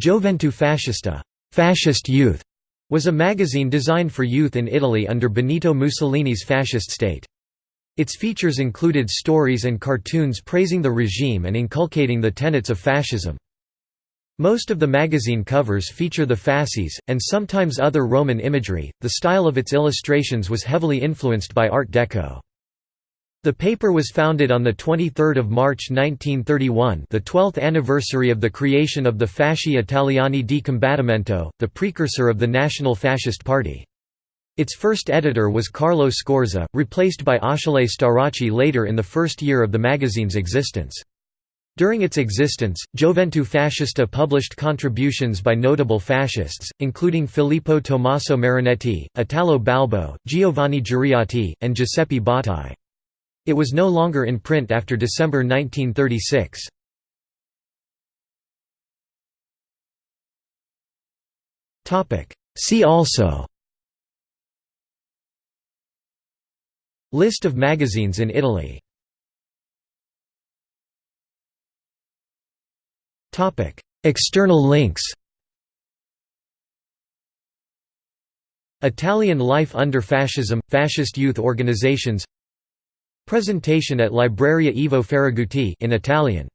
Gioventù Fascista fascist youth", was a magazine designed for youth in Italy under Benito Mussolini's fascist state. Its features included stories and cartoons praising the regime and inculcating the tenets of fascism. Most of the magazine covers feature the fasces, and sometimes other Roman imagery. The style of its illustrations was heavily influenced by Art Deco. The paper was founded on 23 March 1931 the 12th anniversary of the creation of the Fasci Italiani di Combattimento, the precursor of the National Fascist Party. Its first editor was Carlo Scorza, replaced by Achille Starace later in the first year of the magazine's existence. During its existence, Gioventù Fascista published contributions by notable fascists, including Filippo Tommaso Marinetti, Italo Balbo, Giovanni Giuriati, and Giuseppe Bottai. It was no longer in print after December 1936. See also. List of magazines in Italy. External links. Italian life under fascism – fascist youth organizations Presentation at Libreria Ivo Faragutti in Italian